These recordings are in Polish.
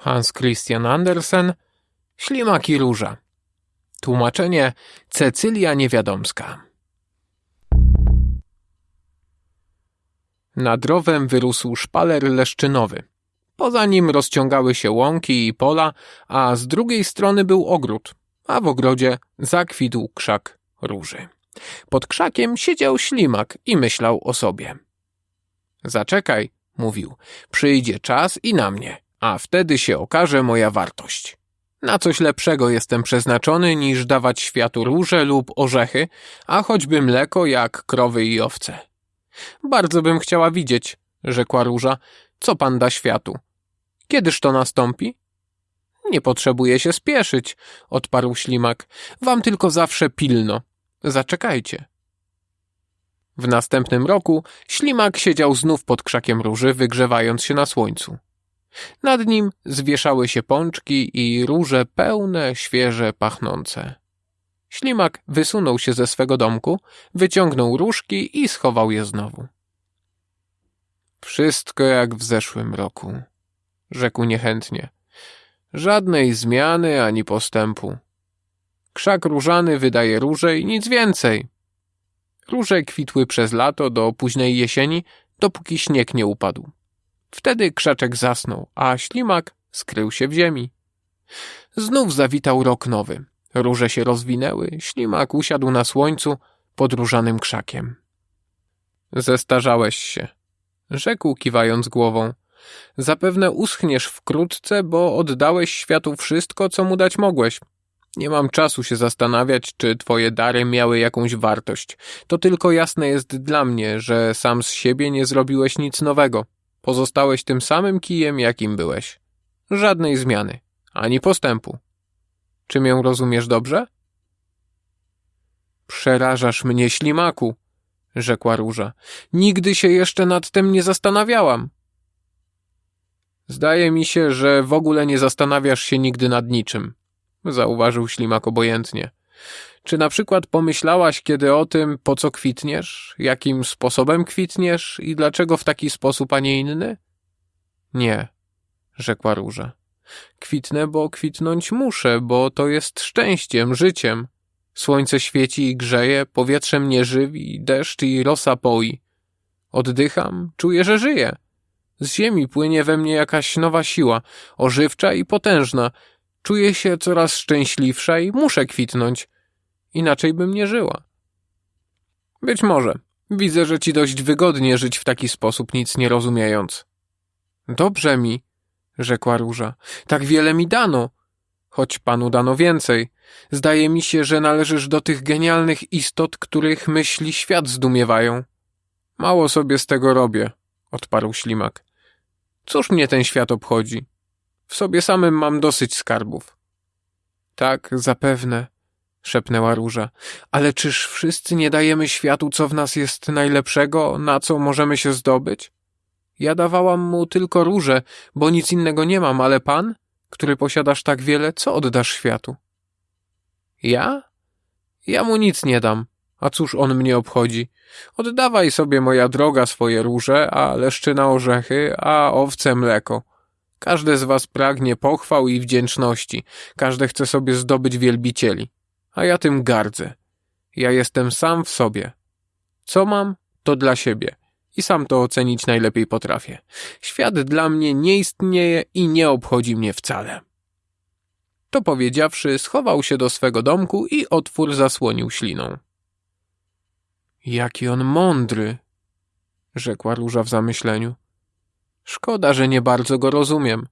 Hans Christian Andersen, Ślimak i Róża. Tłumaczenie Cecylia Niewiadomska. Nad rowem wyrósł szpaler leszczynowy. Poza nim rozciągały się łąki i pola, a z drugiej strony był ogród, a w ogrodzie zakwitł krzak róży. Pod krzakiem siedział ślimak i myślał o sobie. Zaczekaj, mówił, przyjdzie czas i na mnie, a wtedy się okaże moja wartość. Na coś lepszego jestem przeznaczony niż dawać światu róże lub orzechy, a choćby mleko jak krowy i owce. Bardzo bym chciała widzieć, rzekła róża, co pan da światu. Kiedyż to nastąpi? Nie potrzebuję się spieszyć, odparł ślimak. Wam tylko zawsze pilno. Zaczekajcie. W następnym roku ślimak siedział znów pod krzakiem róży, wygrzewając się na słońcu. Nad nim zwieszały się pączki i róże pełne, świeże, pachnące. Ślimak wysunął się ze swego domku, wyciągnął różki i schował je znowu. Wszystko jak w zeszłym roku, rzekł niechętnie. Żadnej zmiany ani postępu. Krzak różany wydaje róże i nic więcej. Róże kwitły przez lato do późnej jesieni, dopóki śnieg nie upadł. Wtedy krzaczek zasnął, a ślimak skrył się w ziemi. Znów zawitał rok nowy. Róże się rozwinęły, ślimak usiadł na słońcu pod różanym krzakiem. Zestarzałeś się, rzekł kiwając głową. Zapewne uschniesz wkrótce, bo oddałeś światu wszystko, co mu dać mogłeś. Nie mam czasu się zastanawiać, czy twoje dary miały jakąś wartość. To tylko jasne jest dla mnie, że sam z siebie nie zrobiłeś nic nowego. Pozostałeś tym samym kijem, jakim byłeś. Żadnej zmiany, ani postępu. Czy mię rozumiesz dobrze? Przerażasz mnie, ślimaku, rzekła róża. Nigdy się jeszcze nad tym nie zastanawiałam. Zdaje mi się, że w ogóle nie zastanawiasz się nigdy nad niczym, zauważył ślimak obojętnie. Czy na przykład pomyślałaś kiedy o tym, po co kwitniesz, jakim sposobem kwitniesz i dlaczego w taki sposób, a nie inny? Nie, rzekła róża. Kwitnę, bo kwitnąć muszę, bo to jest szczęściem, życiem. Słońce świeci i grzeje, powietrze mnie żywi, deszcz i rosa poi. Oddycham, czuję, że żyję. Z ziemi płynie we mnie jakaś nowa siła, ożywcza i potężna. Czuję się coraz szczęśliwsza i muszę kwitnąć. Inaczej bym nie żyła. Być może. Widzę, że ci dość wygodnie żyć w taki sposób, nic nie rozumiejąc. Dobrze mi, rzekła róża. Tak wiele mi dano. Choć panu dano więcej. Zdaje mi się, że należysz do tych genialnych istot, których myśli świat zdumiewają. Mało sobie z tego robię, odparł ślimak. Cóż mnie ten świat obchodzi? W sobie samym mam dosyć skarbów. Tak, zapewne, szepnęła róża. Ale czyż wszyscy nie dajemy światu, co w nas jest najlepszego, na co możemy się zdobyć? Ja dawałam mu tylko róże, bo nic innego nie mam, ale pan, który posiadasz tak wiele, co oddasz światu? Ja? Ja mu nic nie dam. A cóż on mnie obchodzi? Oddawaj sobie, moja droga, swoje róże, a leszczyna orzechy, a owce mleko. Każde z was pragnie pochwał i wdzięczności, każde chce sobie zdobyć wielbicieli, a ja tym gardzę. Ja jestem sam w sobie. Co mam, to dla siebie i sam to ocenić najlepiej potrafię. Świat dla mnie nie istnieje i nie obchodzi mnie wcale. To powiedziawszy, schował się do swego domku i otwór zasłonił śliną. Jaki on mądry, rzekła róża w zamyśleniu. Szkoda, że nie bardzo go rozumiem,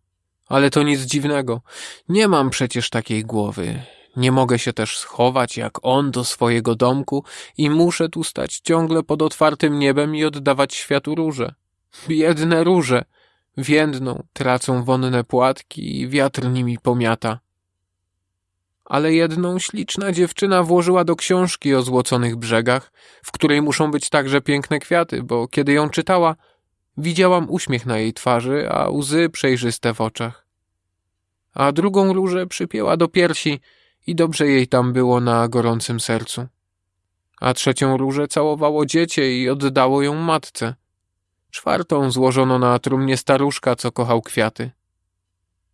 ale to nic dziwnego. Nie mam przecież takiej głowy. Nie mogę się też schować jak on do swojego domku i muszę tu stać ciągle pod otwartym niebem i oddawać światu róże. Biedne róże! Więdną, tracą wonne płatki i wiatr nimi pomiata. Ale jedną śliczna dziewczyna włożyła do książki o złoconych brzegach, w której muszą być także piękne kwiaty, bo kiedy ją czytała, widziałam uśmiech na jej twarzy, a łzy przejrzyste w oczach. A drugą różę przypięła do piersi i dobrze jej tam było na gorącym sercu. A trzecią różę całowało dziecię i oddało ją matce. Czwartą złożono na trumnie staruszka, co kochał kwiaty.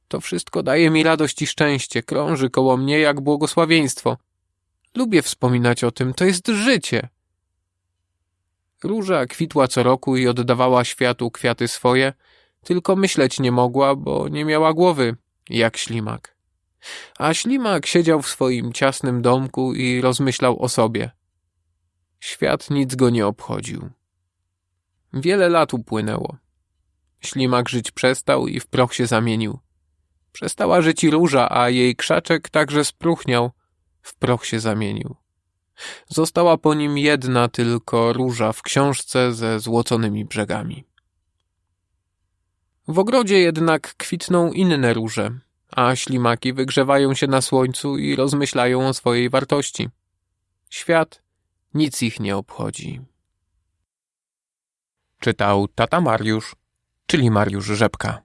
To wszystko daje mi radość i szczęście, krąży koło mnie jak błogosławieństwo. Lubię wspominać o tym, to jest życie. Róża kwitła co roku i oddawała światu kwiaty swoje, tylko myśleć nie mogła, bo nie miała głowy, jak ślimak. A ślimak siedział w swoim ciasnym domku i rozmyślał o sobie. Świat nic go nie obchodził. Wiele lat upłynęło. Ślimak żyć przestał i w proch się zamienił. Przestała żyć i róża, a jej krzaczek także spruchniał, w proch się zamienił. Została po nim jedna tylko róża w książce ze złoconymi brzegami. W ogrodzie jednak kwitną inne róże, a ślimaki wygrzewają się na słońcu i rozmyślają o swojej wartości. Świat nic ich nie obchodzi. Czytał tata Mariusz, czyli Mariusz Rzepka.